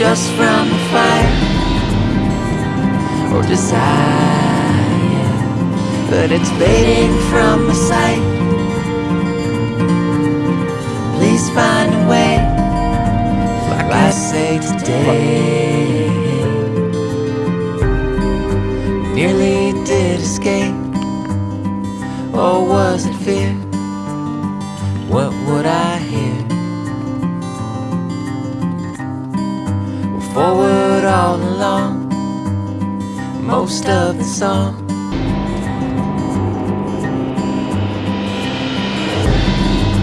just from the fire or desire, but it's fading from my sight. Please find a way, like I say today. Nearly did escape, or was it fear? What would I forward all along, most of the song